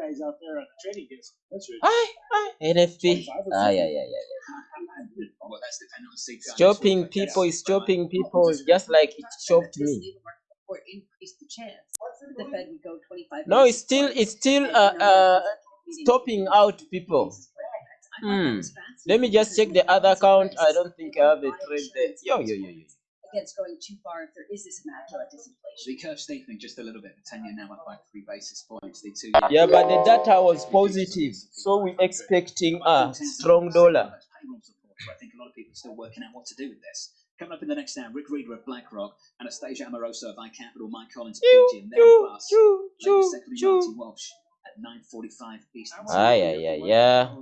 guys out there on the trading desk. That's right. Aye, aye, NFP. 25 or Aye. Chopping people is chopping people just like it chopped me. labor market report increased the chance the Fed would go 25 No, it's still it's still uh, uh of stopping out people. basis point hikes. I thought that Hmm. Let me just check the other account. I don't think I have a trade there. Yo, yo, yo, yo. Against going too far if there is this immaculate disinflation. The curve steepening just a little bit. The 10 year now up by three basis points. The two Yeah, but the data was positive, so we're expecting a strong dollar. Payroll support, so I think a lot of people are still working out what to do with this. Coming up in the next hour, Rick Rieder of BlackRock, Anastasia Amoroso of iCapital, Mike Collins of Choo, PG, and their choo, bus. choo, secondly. Martin Walsh at 9.45 Eastern. Aye, aye, aye, yeah.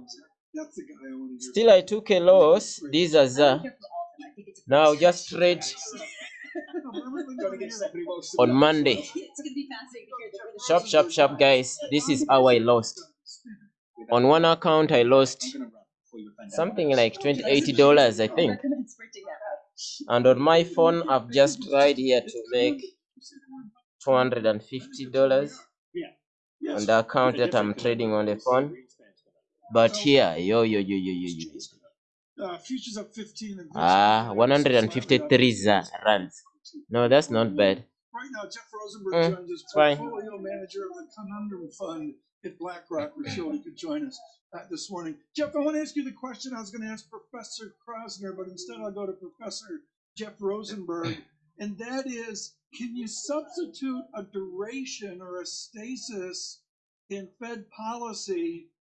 That's the guy I want to hear. Still, I took a loss. These are I the now just trade on Monday. Sharp, sharp, sharp, guys. This is how I lost. On one account, I lost something like $20, I think. And on my phone, I've just tried here to make 250 dollars on the account that I'm trading on the phone. But here, yo, yo, yo, yo, yo, yo. Uh, futures up 15. and Ah, VIX 153 za- rands. No, that's not bad. Right now, Jeff Rosenberg Mm, joins us, it's fine. portfolio manager of the Conundrum Fund at BlackRock. We're sure he could join us uh, this morning. Jeff, I want to ask you the question I was going to ask Professor Kroszner, but instead I'll go to Professor Jeff Rosenberg, and that is, can you substitute a duration or a stasis in Fed policy